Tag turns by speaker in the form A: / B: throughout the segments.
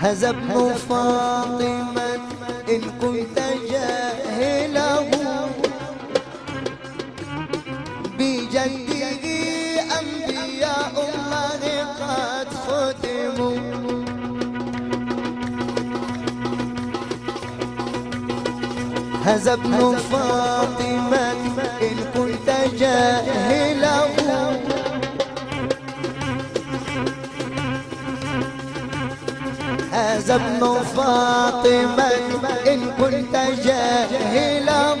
A: هذا ابن فاطمة إن كنت جاهله. بجده أنبياء الله قد ختموا. هذا ابن فاطمة إن كنت جاهله. ابن فاطمة إن كنت جاهله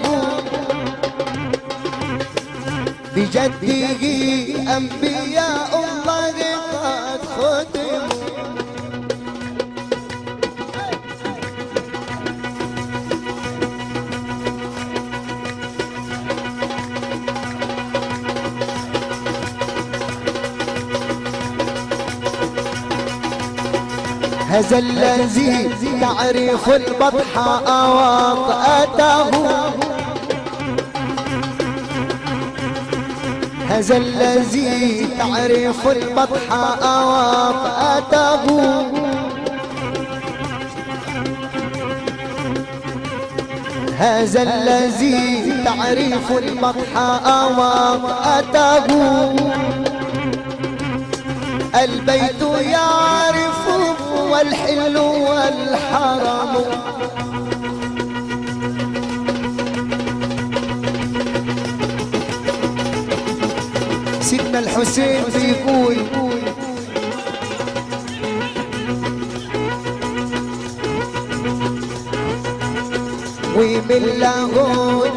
A: بجده أنبياء هذا الذي تعرف البطحاء وطأته هذا الذي تعرف البطحاء وطأته هذا الذي تعرف البطحاء وطأته البيت يعرف والحل والحرم. سيدنا الحسين بيقول ومن له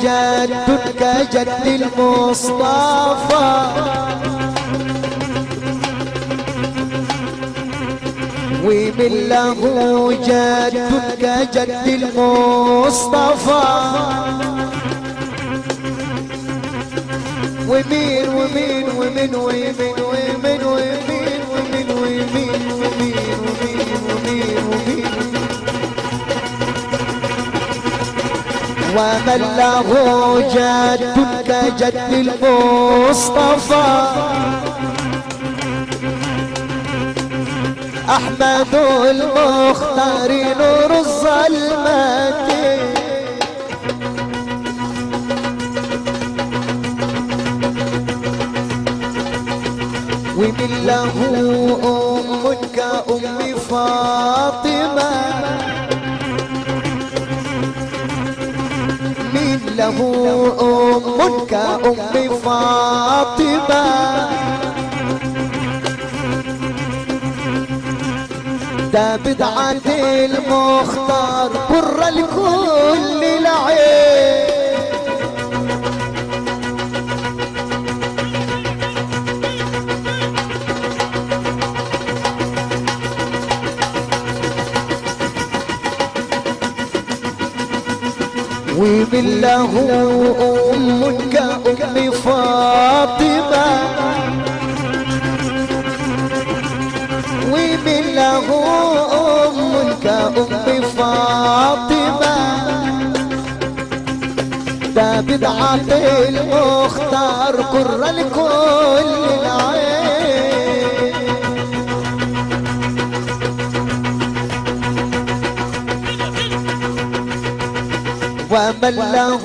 A: جد كجد المصطفى. ومن له جد المصطفى ومين ومين ومين ومين ومين ومين ومين ومين ومين ومين ومين ومن له جد كجد المصطفى أحمد المختار نور الظلمات ومن له أم كأم فاطمة. من له أم كأم فاطمة. ده بدعة المختار برة لكل العين ومن أمك أم فاطمة. له أم كأم فاطمة. ده بدعة المختار قر الكل العين. ومن له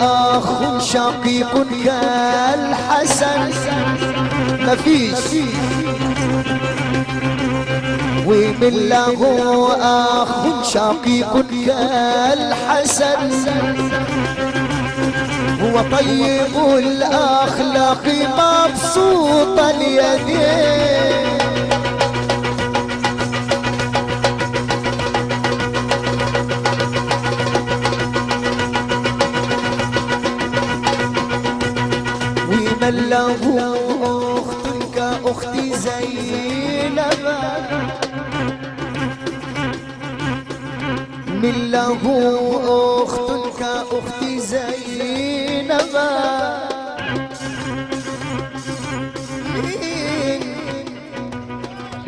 A: أخ شقيق كالحسن. مفيش ومن له أخ شقيق كالحسن. هو طيب الأخلاق مبسوط اليدين ومن له أخت كأخت زينب من له أخت كأخت زينب.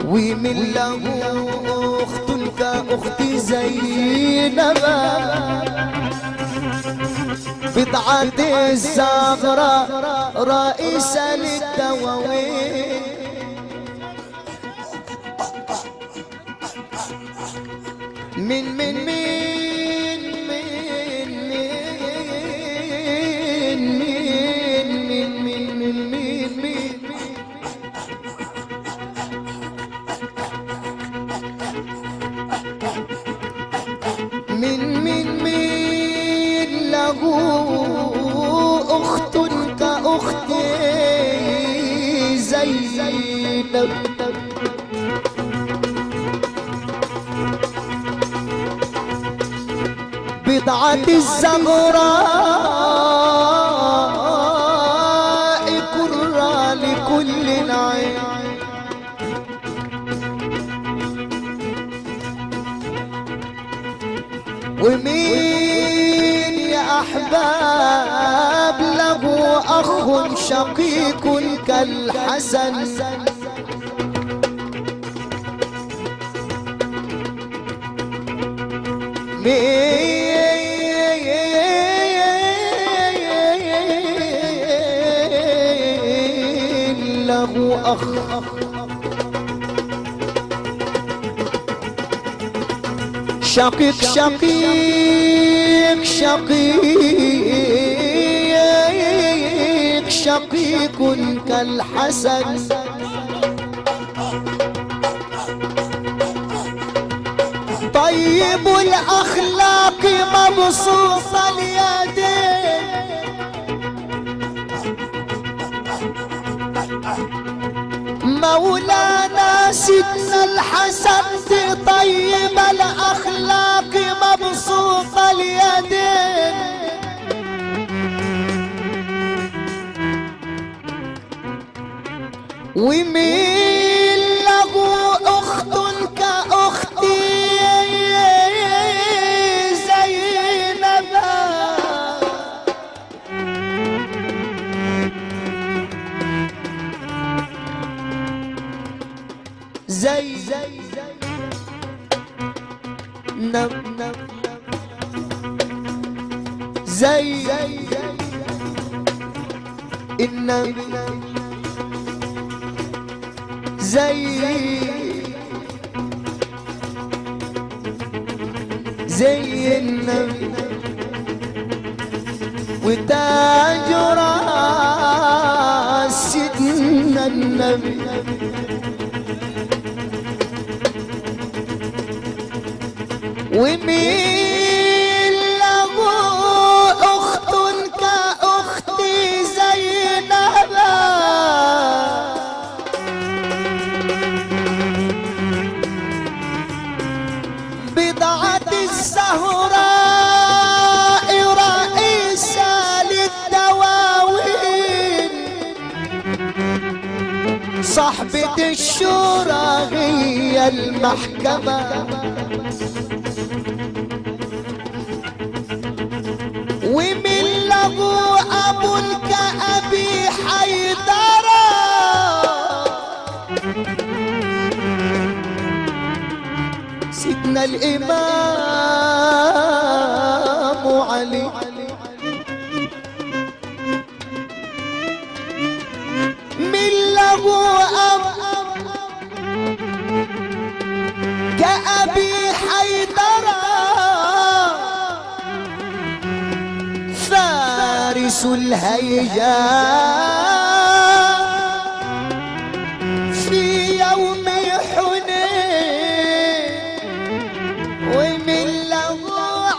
A: ومن له أخت كأخت زينب. بدعة الزغرة رئيسة للدواوين min min min. بضعة الزغراء كرة لكل عين ومين يا أحباب له أخ شقيق كالحسن؟ مين له أخ شقيق شقيق شقيق شقيق كالحسن. طيب الأخلاق مبسوط اليدين مولانا سيدنا الحسن طيب الأخلاق مبسوط اليدين. ومين زي النبي زي زي النبي وتاج راس سيدنا النبي. ومين الشورى هي المحكمة. ومن له أب كأبي حيدرة. سيدنا الإمام علي. فارس الهيجاء في يوم حنين ومن له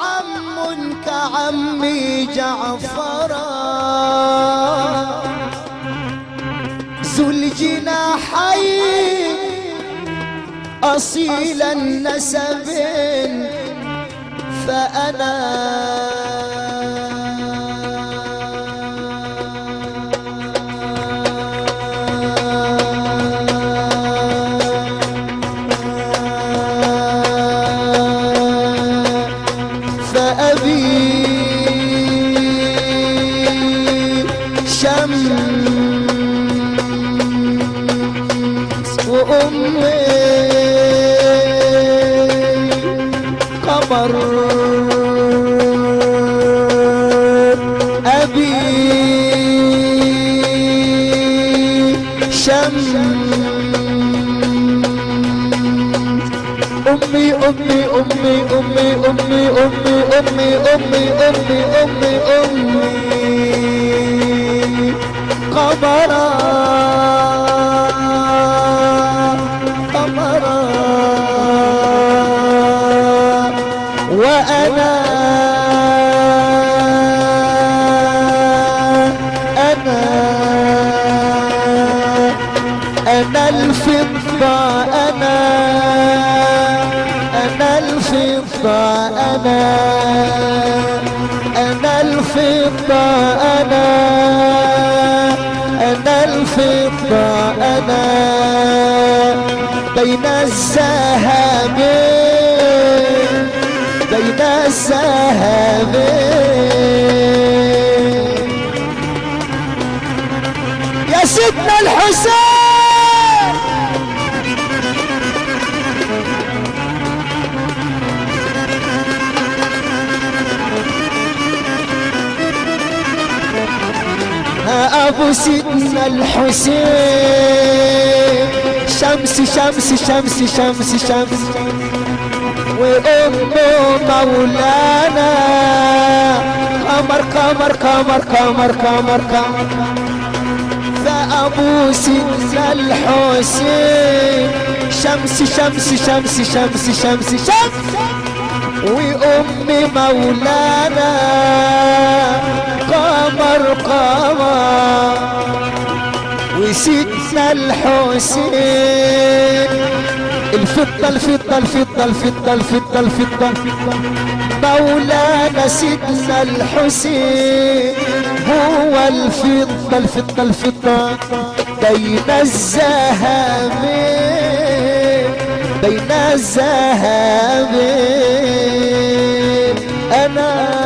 A: عم كعمي جعفرا ذو الجناحين أصيل النسب فأنا أبي شمس أمي أمي أمي أمي أمي أمي أمي أمي أمي أمي أمي قمرا قمرا وأنا خطاءنا بين السهام. بين السهام. يا سيدنا الحسين. ابو سيدنا الحسين. شمس شمس شمس شمس شمس. وامه مولانا. قمر قمر قمر قمر قمر فابو سيدنا الحسين. شمس شمس شمس شمس شمس شمس. وأمي مولانا قمر قمر. وسيدنا الحسين. الفضة الفضة الفضة الفضة الفضة الفضة. مولانا سيدنا الحسين. هو الفضة الفضة الفضة. بين الذهبين بين الزهابين أنا